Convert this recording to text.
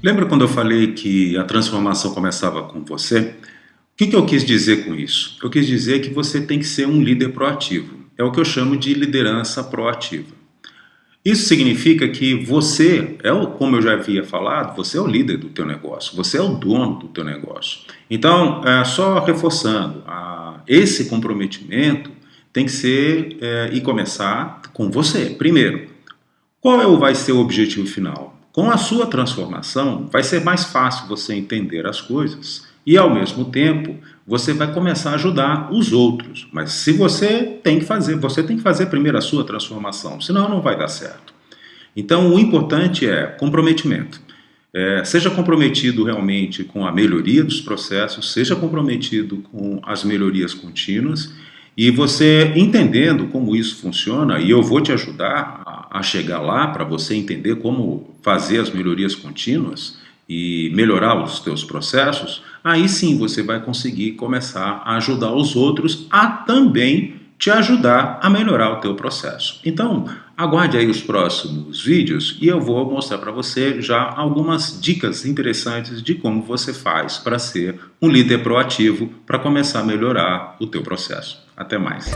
Lembra quando eu falei que a transformação começava com você? O que, que eu quis dizer com isso? Eu quis dizer que você tem que ser um líder proativo. É o que eu chamo de liderança proativa. Isso significa que você, é o, como eu já havia falado, você é o líder do teu negócio, você é o dono do teu negócio. Então, é, só reforçando, a, esse comprometimento tem que ser é, e começar com você, primeiro. Qual é, vai ser o objetivo final? Com a sua transformação, vai ser mais fácil você entender as coisas e, ao mesmo tempo, você vai começar a ajudar os outros. Mas se você tem que fazer, você tem que fazer primeiro a sua transformação, senão não vai dar certo. Então, o importante é comprometimento. É, seja comprometido realmente com a melhoria dos processos, seja comprometido com as melhorias contínuas e você entendendo como isso funciona, e eu vou te ajudar a, chegar lá para você entender como fazer as melhorias contínuas e melhorar os teus processos, aí sim você vai conseguir começar a ajudar os outros a também te ajudar a melhorar o teu processo. Então, aguarde aí os próximos vídeos e eu vou mostrar para você já algumas dicas interessantes de como você faz para ser um líder proativo para começar a melhorar o teu processo. Até mais.